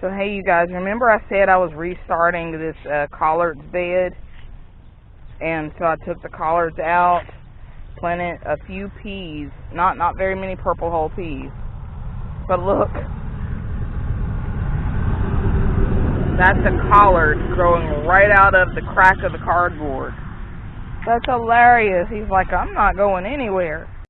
So hey you guys, remember I said I was restarting this uh, collards bed? And so I took the collards out, planted a few peas, not not very many purple hull peas. But look, that's a collard growing right out of the crack of the cardboard. That's hilarious. He's like, I'm not going anywhere.